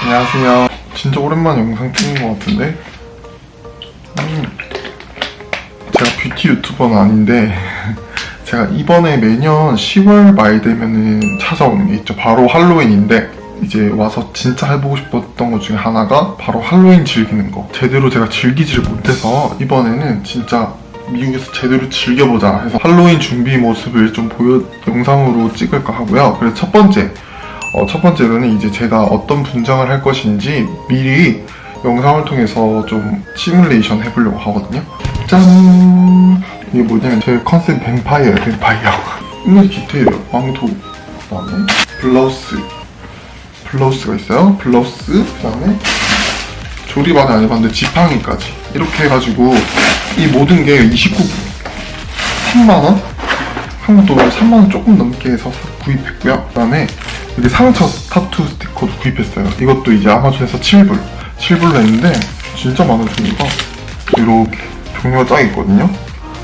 안녕하세요. 진짜 오랜만에 영상 찍는 것 같은데? 음, 제가 뷰티 유튜버는 아닌데 제가 이번에 매년 10월 말 되면은 찾아오는 게 있죠. 바로 할로윈인데 이제 와서 진짜 해보고 싶었던 것 중에 하나가 바로 할로윈 즐기는 거. 제대로 제가 즐기지를 못해서 이번에는 진짜 미국에서 제대로 즐겨보자 해서 할로윈 준비 모습을 좀 보여 영상으로 찍을까 하고요. 그래서 첫 번째 어, 첫 번째로는 이제 제가 어떤 분장을 할 것인지 미리 영상을 통해서 좀 시뮬레이션 해보려고 하거든요. 짠! 이게 뭐냐면 제 컨셉 뱀파이어예요, 뱀파이어. 이게 디테일이에요. 망토, 그 다음에 블라우스. 블라우스가 있어요. 블라우스, 그 다음에 조립 아직 안 해봤는데 지팡이까지. 이렇게 해가지고 이 모든 게 29, 3만원? 한국 돈 3만원 조금 넘게 해서 구입했고요. 그 다음에 이게 상처 타투 스티커도 구입했어요. 이것도 이제 아마존에서 7불. 7불로 했는데 진짜 종류가 이렇게 종류가 딱 있거든요.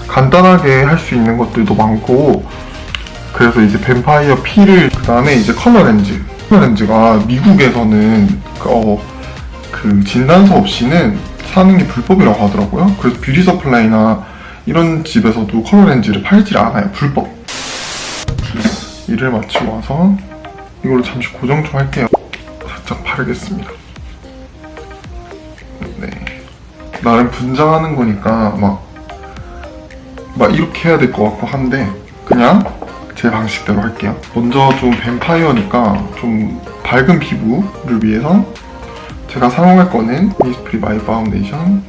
간단하게 할 수 있는 것들도 많고 그래서 이제 뱀파이어 피를 그 다음에 이제 컬러 렌즈. 컬러 렌즈가 미국에서는 그, 어, 그 진단서 없이는 사는 게 불법이라고 하더라고요. 그래서 beauty supply나 이런 집에서도 컬러 렌즈를 팔질 않아요. 불법. 일을 마치고 와서 이걸로 잠시 고정 좀 할게요. 살짝 바르겠습니다. 네. 나름 분장하는 거니까 막, 막 이렇게 해야 될 것 같고 한데 그냥 제 방식대로 할게요. 먼저 좀 뱀파이어니까 좀 밝은 피부를 위해서 제가 사용할 거는 이니스프리 마이 파운데이션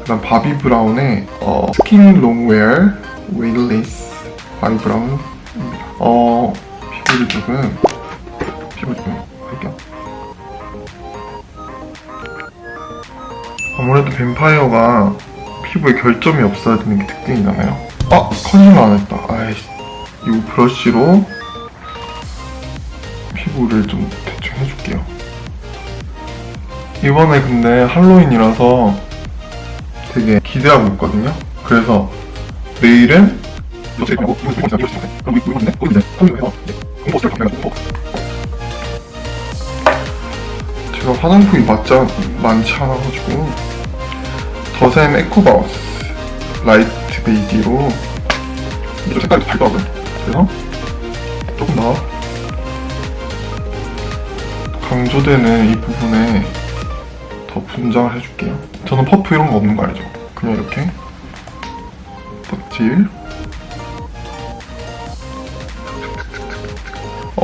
그다음 바비 브라운의 어, Skin Long-Wear Weightless 바비 브라운 어 피부를 조금 피부 좀 할게요 아무래도 뱀파이어가 피부에 결점이 없어야 되는 게 특징이잖아요 아! 컨실러 안 했다 아이씨 이 브러쉬로 피부를 좀 대충 해줄게요 이번에 근데 할로윈이라서 되게 기대하고 있거든요 그래서 내일은 제가 화장품이 맞지 많지 않아가지고. 더샘 에코바우스 light beige로 이 색깔이 밝더라고요. 그래서 조금 더 강조되는 이 부분에 더 분장을 해줄게요. 저는 퍼프 이런 거 없는 거 알죠? 그냥 이렇게 떡칠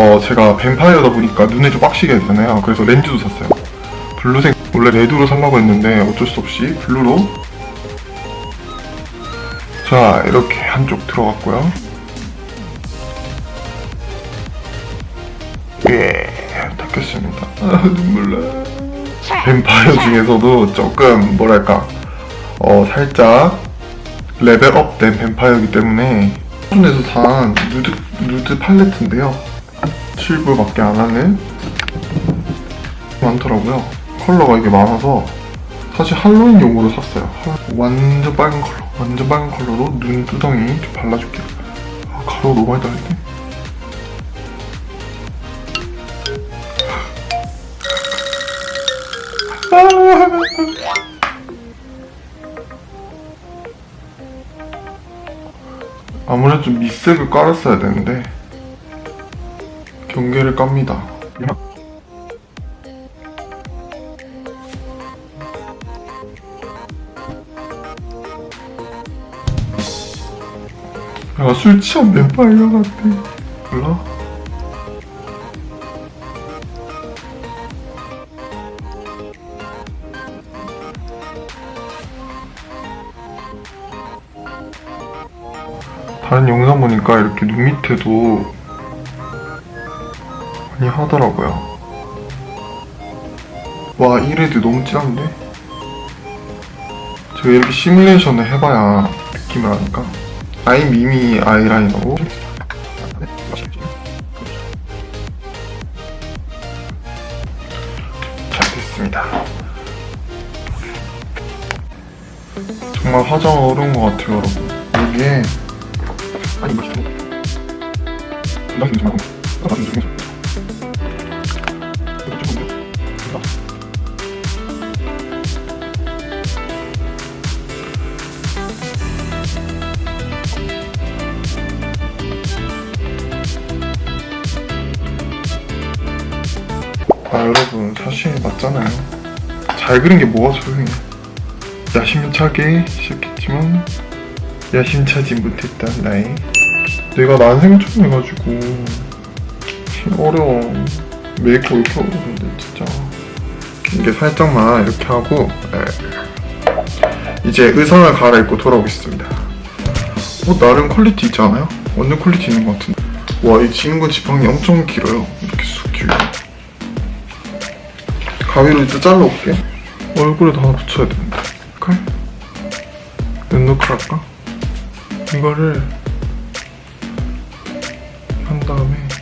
어 제가 뱀파이어다 보니까 눈에 좀 빡시게 되잖아요. 그래서 렌즈도 샀어요. blue색 원래 red로 살라고 했는데 어쩔 수 없이 blue로. 자 이렇게 한쪽 들어갔고요. 예 닦겠습니다. 아 눈물 나. 뱀파이어 중에서도 조금 뭐랄까 어 살짝 level up된 뱀파이어이기 때문에 수준에서 산 누드, 누드 팔레트인데요 7불밖에 안 하는 많더라고요. 컬러가 이게 많아서 사실 할로윈용으로 샀어요. 완전 빨간 컬러. 완전 빨간 컬러로 눈 두덩이 좀 발라줄게요. 아, 가루 너무 많이 달렸네. 아무래도 좀 밑색을 깔았어야 되는데 경계를 깝니다 야, 술 취한 뱀파이어 같아 몰라? 다른 영상 보니까 이렇게 눈 밑에도 많이 하더라고요. 와, 이 레드 너무 진한데? 제가 이렇게 시뮬레이션을 해봐야 느낌을 아니까. 아이 미미 아이라이너로 잘 됐습니다. 정말 화장 어려운 것 같아요, 여러분. 여기에 아니 분장이 좀 하고 나도 좀 해줘 아 여러분 사실 맞잖아요. 잘 그린 게 뭐가 소용이야? 야심차게 시작했지만 야심차지 못했던 나의 내가 난생을 처음 해가지고. 어려워 메이크업 이렇게 어려운데 진짜 이게 살짝만 이렇게 하고 에. 이제 의상을 갈아입고 돌아오겠습니다 어 나름 quality 있지 않아요? 완전 quality 있는 것 같은데 와이 지는 지팡이 엄청 길어요 이렇게 쑥 길고 가위로 이제 잘라올게 얼굴에도 하나 붙여야 되는데 칼? 랜더칼 할까? 이거를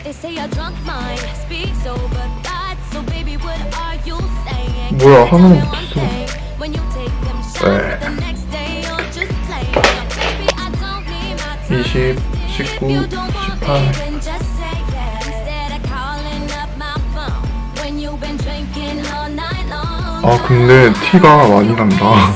They say a drunk mind speaks over thoughts. So baby, what are you saying? 뭐야, 하나만 Feel 붙었어. one thing. When you take them shots, 네. the next day you're just playing. Now, baby, I don't need my time 20, wasted. 19, If you don't want 18 me, then just say yes. Instead of calling up my phone when you've been drinking all night long. 아 근데 티가 많이 난다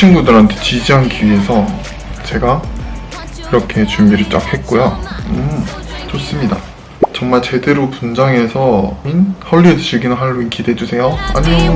친구들한테 지지하기 위해서 제가 이렇게 준비를 쫙 했고요. 음 좋습니다. 정말 제대로 분장해서 헐리우드 즐기는 할로윈 기대해주세요. 안녕.